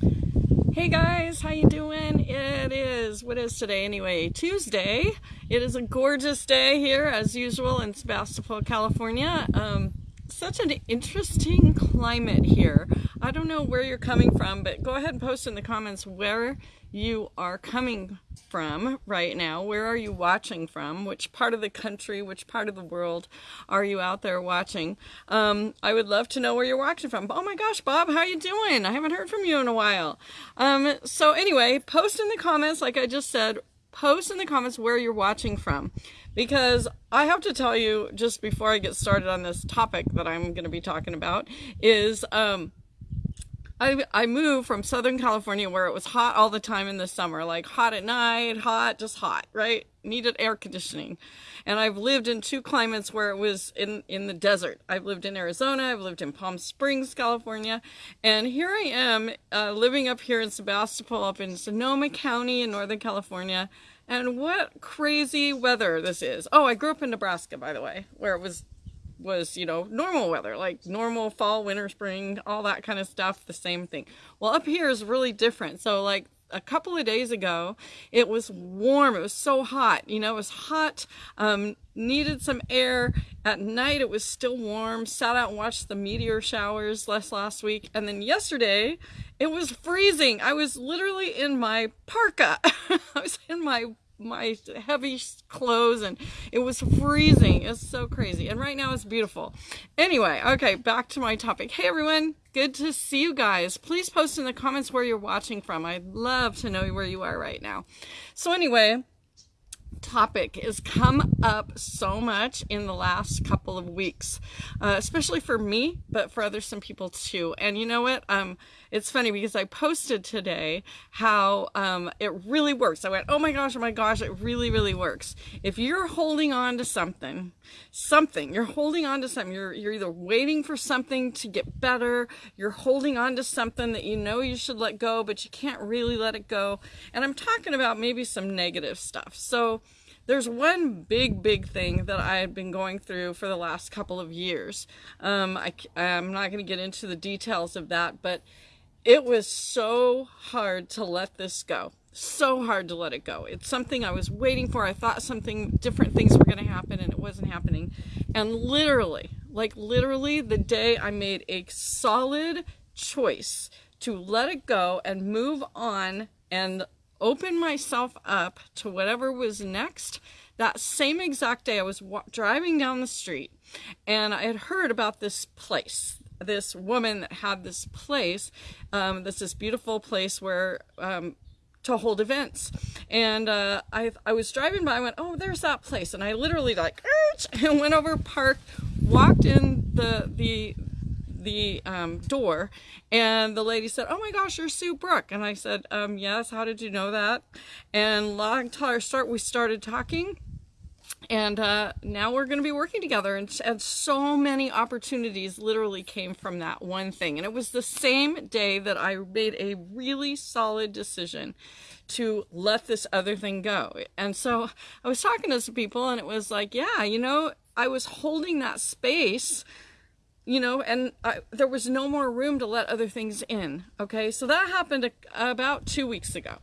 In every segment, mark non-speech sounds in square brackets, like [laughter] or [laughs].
Hey guys, how you doing? It is, what is today anyway? Tuesday. It is a gorgeous day here as usual in Sebastopol, California. Um, such an interesting climate here. I don't know where you're coming from, but go ahead and post in the comments where you are coming from right now. Where are you watching from? Which part of the country, which part of the world are you out there watching? Um, I would love to know where you're watching from. Oh my gosh, Bob, how are you doing? I haven't heard from you in a while. Um, so anyway, post in the comments, like I just said, post in the comments where you're watching from because I have to tell you just before I get started on this topic that I'm going to be talking about is um, I, I moved from Southern California where it was hot all the time in the summer, like hot at night, hot, just hot, right? Needed air conditioning. And I've lived in two climates where it was in, in the desert. I've lived in Arizona, I've lived in Palm Springs, California, and here I am uh, living up here in Sebastopol, up in Sonoma County in Northern California. And what crazy weather this is. Oh, I grew up in Nebraska, by the way, where it was was, you know, normal weather, like normal fall, winter, spring, all that kind of stuff, the same thing. Well, up here is really different. So like a couple of days ago, it was warm. It was so hot. You know, it was hot, um, needed some air. At night, it was still warm. Sat out and watched the meteor showers last last week. And then yesterday, it was freezing. I was literally in my parka. [laughs] I was in my my heavy clothes and it was freezing. It's so crazy. And right now it's beautiful. Anyway, okay, back to my topic. Hey everyone, good to see you guys. Please post in the comments where you're watching from. I'd love to know where you are right now. So anyway, topic has come up so much in the last couple of weeks, uh, especially for me, but for other some people too. And you know what? Um, it's funny because I posted today how um, it really works. I went, oh my gosh, oh my gosh, it really, really works. If you're holding on to something, something, you're holding on to something, you're, you're either waiting for something to get better, you're holding on to something that you know you should let go, but you can't really let it go. And I'm talking about maybe some negative stuff. So, there's one big, big thing that I had been going through for the last couple of years. Um, I, I'm not going to get into the details of that, but it was so hard to let this go. So hard to let it go. It's something I was waiting for. I thought something, different things were going to happen, and it wasn't happening. And literally, like literally, the day I made a solid choice to let it go and move on and open myself up to whatever was next. That same exact day, I was driving down the street and I had heard about this place. This woman that had this place, um, this this beautiful place where um, to hold events. And uh, I, I was driving by, I went, oh, there's that place. And I literally like, [laughs] and went over, parked, walked in the, the, the um, door and the lady said, oh my gosh, you're Sue Brook. And I said, um, yes, how did you know that? And long story start, we started talking and uh, now we're going to be working together and, and so many opportunities literally came from that one thing and it was the same day that i made a really solid decision to let this other thing go and so i was talking to some people and it was like yeah you know i was holding that space you know, and I, there was no more room to let other things in. Okay, so that happened a, about two weeks ago.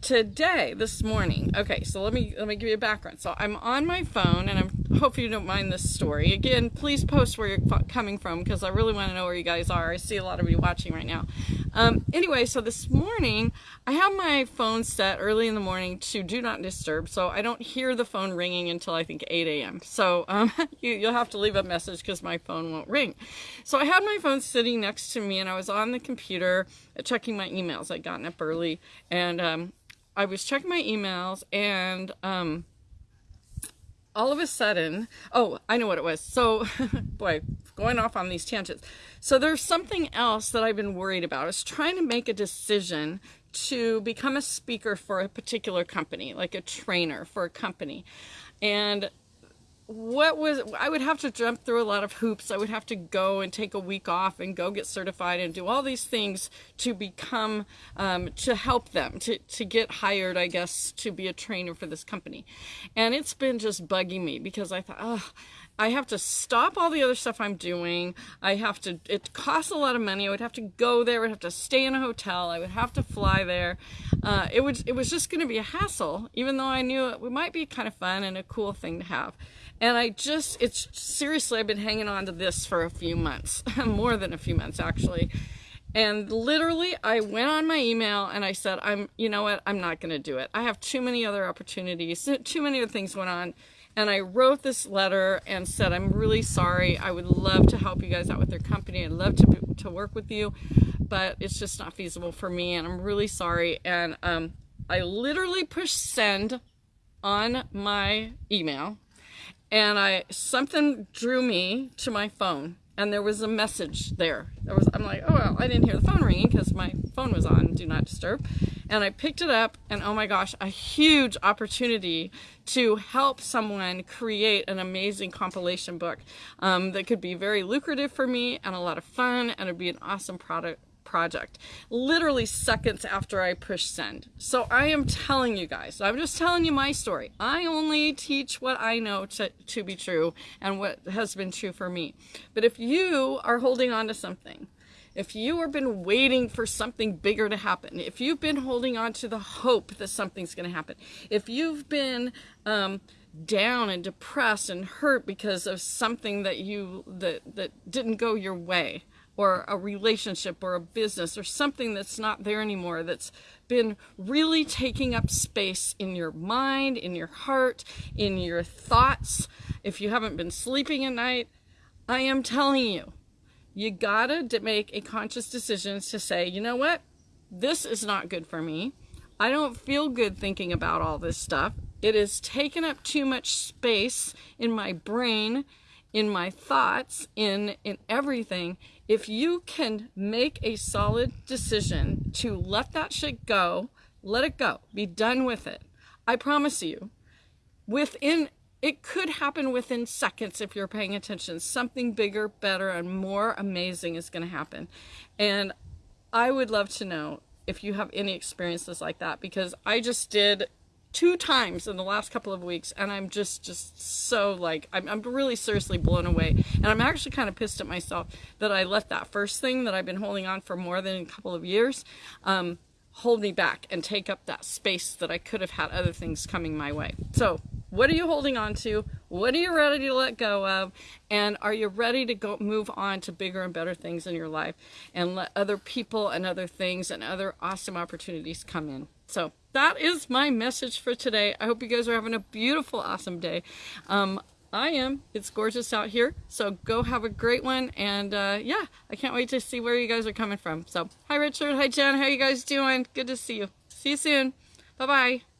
Today, this morning, okay, so let me let me give you a background. So I'm on my phone, and I'm hope you don't mind this story. Again, please post where you're coming from because I really want to know where you guys are. I see a lot of you watching right now. Um, anyway, so this morning I have my phone set early in the morning to do not disturb, so I don't hear the phone ringing until I think 8 a.m. So um, [laughs] you, you'll have to leave a message because my phone won't ring. So I had my phone sitting next to me, and I was on the computer checking my emails. I'd gotten up early, and um, I was checking my emails, and um, all of a sudden, oh, I know what it was. So, [laughs] boy, going off on these tangents. So there's something else that I've been worried about. I was trying to make a decision to become a speaker for a particular company, like a trainer for a company. And what was I would have to jump through a lot of hoops. I would have to go and take a week off and go get certified and do all these things to become um, to help them to to get hired. I guess to be a trainer for this company, and it's been just bugging me because I thought, oh, I have to stop all the other stuff I'm doing. I have to, it costs a lot of money. I would have to go there. I would have to stay in a hotel. I would have to fly there. Uh, it, would, it was just going to be a hassle, even though I knew it might be kind of fun and a cool thing to have. And I just, it's seriously, I've been hanging on to this for a few months, [laughs] more than a few months actually. And literally, I went on my email and I said, I'm, you know what, I'm not going to do it. I have too many other opportunities, [laughs] too many other things going on. And I wrote this letter and said, I'm really sorry. I would love to help you guys out with your company. I'd love to, to work with you, but it's just not feasible for me. And I'm really sorry. And um, I literally pushed send on my email and I something drew me to my phone and there was a message there. There was I'm like, oh well, I didn't hear the phone ringing because my phone was on do not disturb. And I picked it up and oh my gosh, a huge opportunity to help someone create an amazing compilation book um, that could be very lucrative for me and a lot of fun and it'd be an awesome product project literally seconds after I push send. So I am telling you guys, I'm just telling you my story. I only teach what I know to, to be true and what has been true for me. But if you are holding on to something, if you have been waiting for something bigger to happen, if you've been holding on to the hope that something's going to happen, if you've been um, down and depressed and hurt because of something that you that that didn't go your way, or a relationship or a business or something that's not there anymore that's been really taking up space in your mind, in your heart, in your thoughts. If you haven't been sleeping at night, I am telling you, you gotta make a conscious decision to say, you know what? This is not good for me. I don't feel good thinking about all this stuff. It has taken up too much space in my brain, in my thoughts, in, in everything if you can make a solid decision to let that shit go, let it go, be done with it. I promise you, within it could happen within seconds if you're paying attention. Something bigger, better, and more amazing is going to happen. And I would love to know if you have any experiences like that because I just did two times in the last couple of weeks and I'm just just so like I'm, I'm really seriously blown away. And I'm actually kind of pissed at myself that I let that first thing that I've been holding on for more than a couple of years um, hold me back and take up that space that I could have had other things coming my way. So what are you holding on to? What are you ready to let go of? And are you ready to go move on to bigger and better things in your life and let other people and other things and other awesome opportunities come in? So that is my message for today. I hope you guys are having a beautiful, awesome day. Um, I am. It's gorgeous out here. So go have a great one. And uh, yeah, I can't wait to see where you guys are coming from. So hi, Richard. Hi, Jen. How you guys doing? Good to see you. See you soon. Bye-bye.